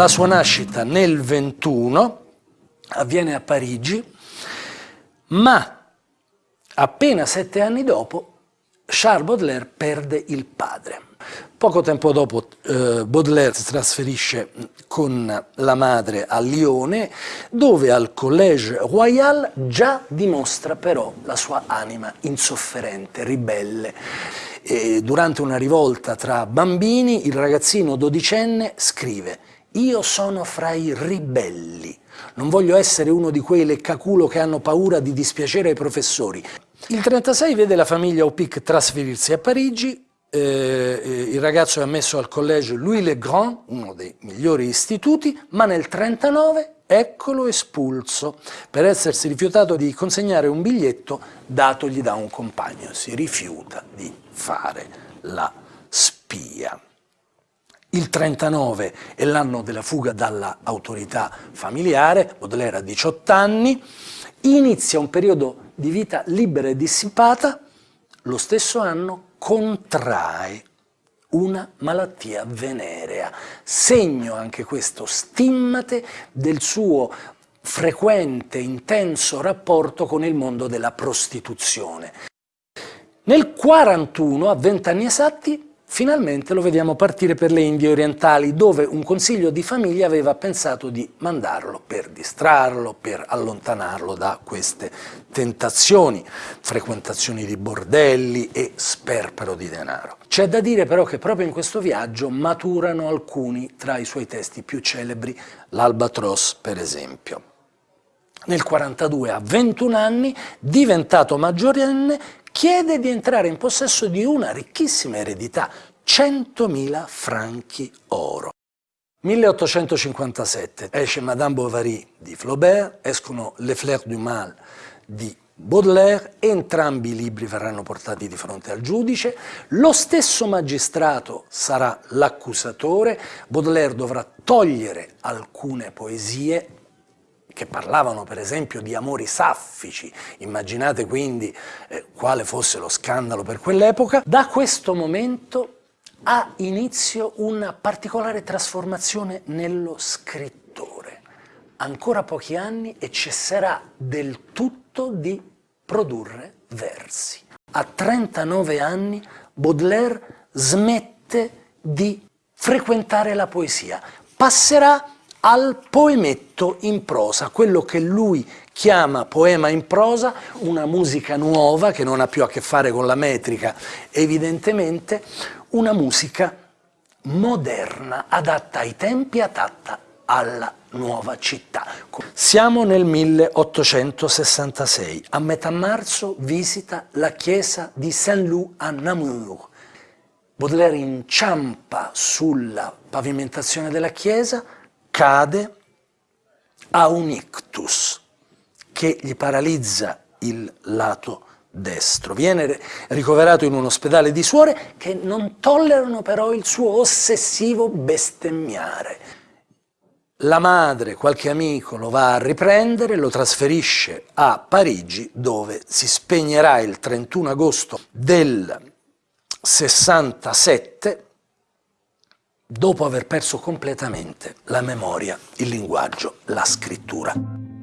La sua nascita nel 21 avviene a Parigi, ma appena sette anni dopo Charles Baudelaire perde il padre. Poco tempo dopo eh, Baudelaire si trasferisce con la madre a Lione, dove al Collège Royal già dimostra però la sua anima insofferente, ribelle. E durante una rivolta tra bambini, il ragazzino dodicenne scrive «Io sono fra i ribelli, non voglio essere uno di quei leccaculo che hanno paura di dispiacere ai professori». Il 36 vede la famiglia Opic trasferirsi a Parigi, eh, eh, il ragazzo è ammesso al collège Louis Le Grand, uno dei migliori istituti, ma nel 39 eccolo espulso per essersi rifiutato di consegnare un biglietto datogli da un compagno. Si rifiuta di fare la spia. Il 39 è l'anno della fuga dall'autorità familiare, Baudelaire ha 18 anni, inizia un periodo di vita libera e dissipata, lo stesso anno contrae una malattia venerea, segno anche questo stimmate del suo frequente, intenso rapporto con il mondo della prostituzione. Nel 41, a vent'anni esatti, Finalmente lo vediamo partire per le Indie orientali, dove un consiglio di famiglia aveva pensato di mandarlo per distrarlo, per allontanarlo da queste tentazioni, frequentazioni di bordelli e sperpero di denaro. C'è da dire però che proprio in questo viaggio maturano alcuni tra i suoi testi più celebri, l'Albatros per esempio. Nel 42, a 21 anni, diventato maggiorenne, chiede di entrare in possesso di una ricchissima eredità, 100.000 franchi oro. 1857 esce Madame Bovary di Flaubert, escono Les Fleurs du Mal di Baudelaire, entrambi i libri verranno portati di fronte al giudice, lo stesso magistrato sarà l'accusatore, Baudelaire dovrà togliere alcune poesie che parlavano per esempio di amori saffici, immaginate quindi eh, quale fosse lo scandalo per quell'epoca, da questo momento ha inizio una particolare trasformazione nello scrittore. Ancora pochi anni e cesserà del tutto di produrre versi. A 39 anni Baudelaire smette di frequentare la poesia, passerà al poemetto in prosa, quello che lui chiama poema in prosa, una musica nuova che non ha più a che fare con la metrica evidentemente, una musica moderna, adatta ai tempi, adatta alla nuova città. Siamo nel 1866, a metà marzo visita la chiesa di Saint-Loup a Namur. Baudelaire inciampa sulla pavimentazione della chiesa, cade, ha un ictus che gli paralizza il lato destro. Viene ricoverato in un ospedale di suore che non tollerano però il suo ossessivo bestemmiare. La madre, qualche amico, lo va a riprendere, lo trasferisce a Parigi dove si spegnerà il 31 agosto del 67 dopo aver perso completamente la memoria, il linguaggio, la scrittura.